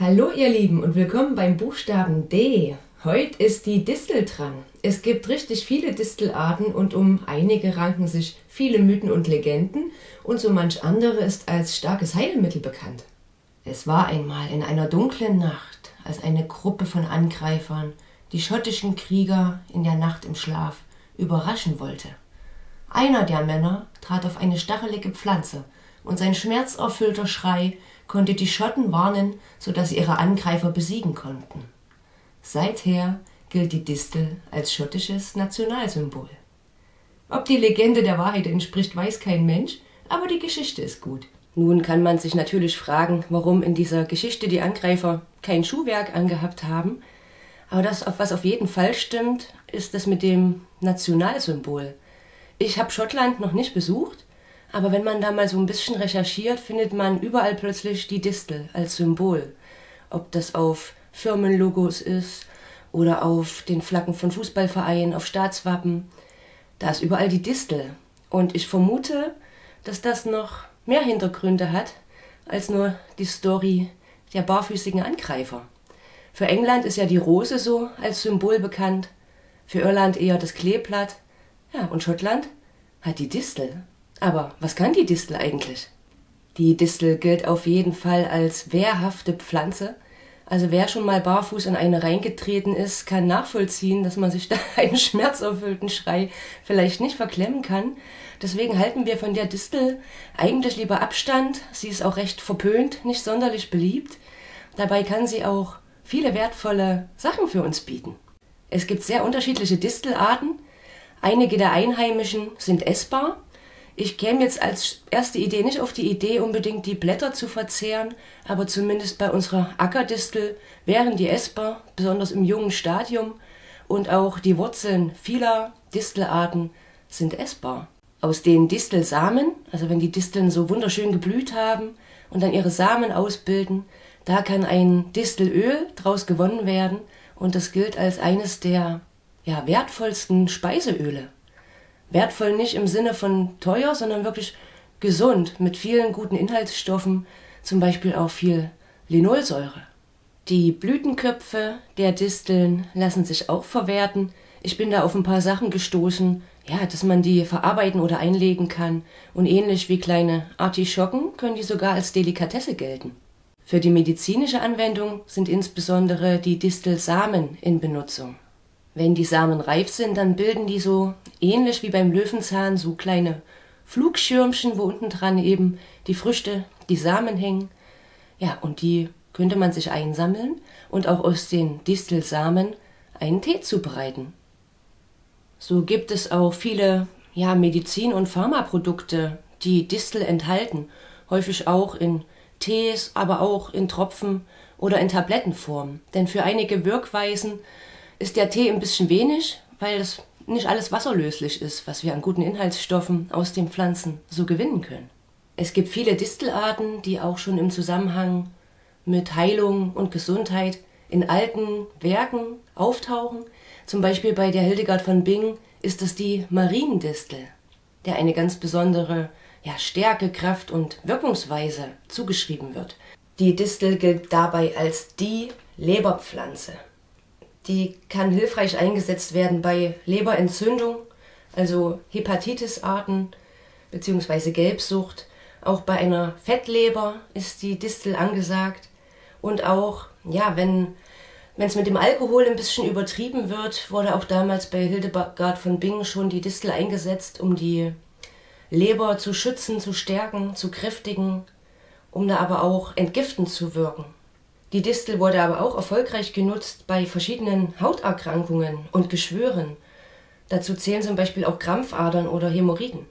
Hallo ihr Lieben und willkommen beim Buchstaben D. Heute ist die Distel dran. Es gibt richtig viele Distelarten und um einige ranken sich viele Mythen und Legenden und so manch andere ist als starkes Heilmittel bekannt. Es war einmal in einer dunklen Nacht, als eine Gruppe von Angreifern die schottischen Krieger in der Nacht im Schlaf überraschen wollte. Einer der Männer trat auf eine stachelige Pflanze und sein schmerzerfüllter Schrei konnte die Schotten warnen, so dass sie ihre Angreifer besiegen konnten. Seither gilt die Distel als schottisches Nationalsymbol. Ob die Legende der Wahrheit entspricht, weiß kein Mensch, aber die Geschichte ist gut. Nun kann man sich natürlich fragen, warum in dieser Geschichte die Angreifer kein Schuhwerk angehabt haben. Aber das, was auf jeden Fall stimmt, ist das mit dem Nationalsymbol. Ich habe Schottland noch nicht besucht, aber wenn man da mal so ein bisschen recherchiert, findet man überall plötzlich die Distel als Symbol. Ob das auf Firmenlogos ist oder auf den Flaggen von Fußballvereinen, auf Staatswappen. Da ist überall die Distel. Und ich vermute, dass das noch mehr Hintergründe hat als nur die Story der barfüßigen Angreifer. Für England ist ja die Rose so als Symbol bekannt, für Irland eher das Kleeblatt. Ja, und Schottland hat die Distel. Aber was kann die Distel eigentlich? Die Distel gilt auf jeden Fall als wehrhafte Pflanze. Also wer schon mal barfuß in eine reingetreten ist, kann nachvollziehen, dass man sich da einen schmerzerfüllten Schrei vielleicht nicht verklemmen kann. Deswegen halten wir von der Distel eigentlich lieber Abstand. Sie ist auch recht verpönt, nicht sonderlich beliebt. Dabei kann sie auch viele wertvolle Sachen für uns bieten. Es gibt sehr unterschiedliche Distelarten. Einige der Einheimischen sind essbar, ich käme jetzt als erste Idee nicht auf die Idee, unbedingt die Blätter zu verzehren, aber zumindest bei unserer Ackerdistel wären die essbar, besonders im jungen Stadium, und auch die Wurzeln vieler Distelarten sind essbar. Aus den Distelsamen, also wenn die Disteln so wunderschön geblüht haben und dann ihre Samen ausbilden, da kann ein Distelöl draus gewonnen werden. Und das gilt als eines der ja, wertvollsten Speiseöle. Wertvoll nicht im Sinne von teuer, sondern wirklich gesund mit vielen guten Inhaltsstoffen, zum Beispiel auch viel Linolsäure. Die Blütenköpfe der Disteln lassen sich auch verwerten. Ich bin da auf ein paar Sachen gestoßen, ja, dass man die verarbeiten oder einlegen kann. Und ähnlich wie kleine Artischocken können die sogar als Delikatesse gelten. Für die medizinische Anwendung sind insbesondere die Distelsamen in Benutzung. Wenn die Samen reif sind, dann bilden die so ähnlich wie beim Löwenzahn so kleine Flugschirmchen, wo unten dran eben die Früchte, die Samen hängen. Ja, und die könnte man sich einsammeln und auch aus den Distelsamen einen Tee zubereiten. So gibt es auch viele ja, Medizin- und Pharmaprodukte, die Distel enthalten, häufig auch in Tees, aber auch in Tropfen oder in Tablettenform. Denn für einige Wirkweisen ist der Tee ein bisschen wenig, weil es nicht alles wasserlöslich ist, was wir an guten Inhaltsstoffen aus den Pflanzen so gewinnen können. Es gibt viele Distelarten, die auch schon im Zusammenhang mit Heilung und Gesundheit in alten Werken auftauchen. Zum Beispiel bei der Hildegard von Bingen ist es die Mariendistel, der eine ganz besondere ja, Stärke, Kraft und Wirkungsweise zugeschrieben wird. Die Distel gilt dabei als die Leberpflanze. Die kann hilfreich eingesetzt werden bei Leberentzündung, also Hepatitisarten bzw. Gelbsucht. Auch bei einer Fettleber ist die Distel angesagt. Und auch, ja, wenn es mit dem Alkohol ein bisschen übertrieben wird, wurde auch damals bei Hildegard von Bingen schon die Distel eingesetzt, um die Leber zu schützen, zu stärken, zu kräftigen, um da aber auch entgiftend zu wirken. Die Distel wurde aber auch erfolgreich genutzt bei verschiedenen Hauterkrankungen und Geschwüren. Dazu zählen zum Beispiel auch Krampfadern oder Hämorrhoiden,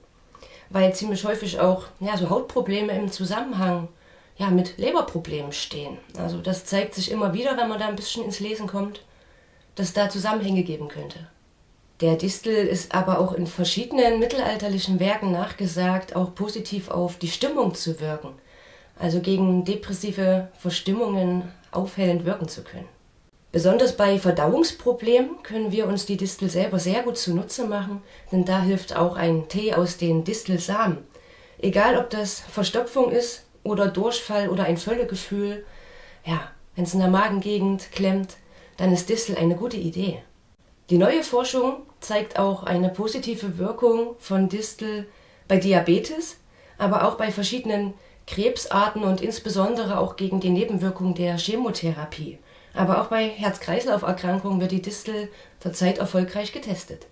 weil ziemlich häufig auch ja, so Hautprobleme im Zusammenhang ja, mit Leberproblemen stehen. Also das zeigt sich immer wieder, wenn man da ein bisschen ins Lesen kommt, dass da Zusammenhänge geben könnte. Der Distel ist aber auch in verschiedenen mittelalterlichen Werken nachgesagt, auch positiv auf die Stimmung zu wirken also gegen depressive Verstimmungen aufhellend wirken zu können. Besonders bei Verdauungsproblemen können wir uns die Distel selber sehr gut zunutze machen, denn da hilft auch ein Tee aus den Distelsamen. Egal ob das Verstopfung ist oder Durchfall oder ein Völlegefühl, ja, wenn es in der Magengegend klemmt, dann ist Distel eine gute Idee. Die neue Forschung zeigt auch eine positive Wirkung von Distel bei Diabetes, aber auch bei verschiedenen Krebsarten und insbesondere auch gegen die Nebenwirkungen der Chemotherapie. Aber auch bei Herz-Kreislauf-Erkrankungen wird die Distel zurzeit erfolgreich getestet.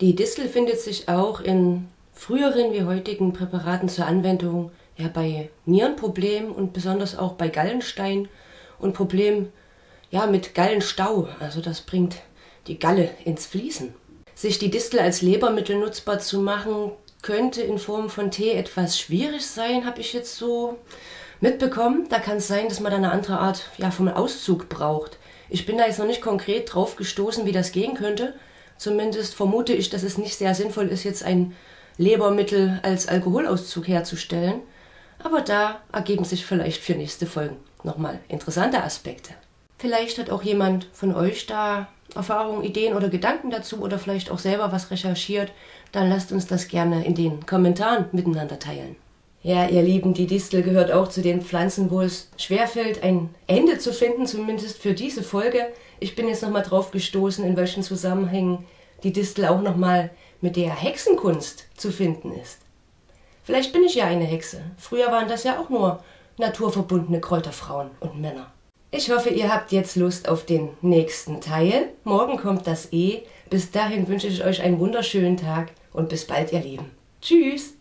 Die Distel findet sich auch in früheren wie heutigen Präparaten zur Anwendung ja, bei Nierenproblemen und besonders auch bei Gallenstein und Problemen ja, mit Gallenstau. Also das bringt die Galle ins Fließen. Sich die Distel als Lebermittel nutzbar zu machen, könnte in Form von Tee etwas schwierig sein, habe ich jetzt so mitbekommen. Da kann es sein, dass man da eine andere Art ja, vom Auszug braucht. Ich bin da jetzt noch nicht konkret drauf gestoßen, wie das gehen könnte. Zumindest vermute ich, dass es nicht sehr sinnvoll ist, jetzt ein Lebermittel als Alkoholauszug herzustellen. Aber da ergeben sich vielleicht für nächste Folgen nochmal interessante Aspekte. Vielleicht hat auch jemand von euch da Erfahrungen, Ideen oder Gedanken dazu oder vielleicht auch selber was recherchiert. Dann lasst uns das gerne in den Kommentaren miteinander teilen. Ja, ihr Lieben, die Distel gehört auch zu den Pflanzen, wo es schwerfällt, ein Ende zu finden, zumindest für diese Folge. Ich bin jetzt nochmal drauf gestoßen, in welchen Zusammenhängen die Distel auch nochmal mit der Hexenkunst zu finden ist. Vielleicht bin ich ja eine Hexe. Früher waren das ja auch nur naturverbundene Kräuterfrauen und Männer. Ich hoffe, ihr habt jetzt Lust auf den nächsten Teil. Morgen kommt das E. Bis dahin wünsche ich euch einen wunderschönen Tag und bis bald, ihr Lieben. Tschüss!